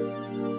Música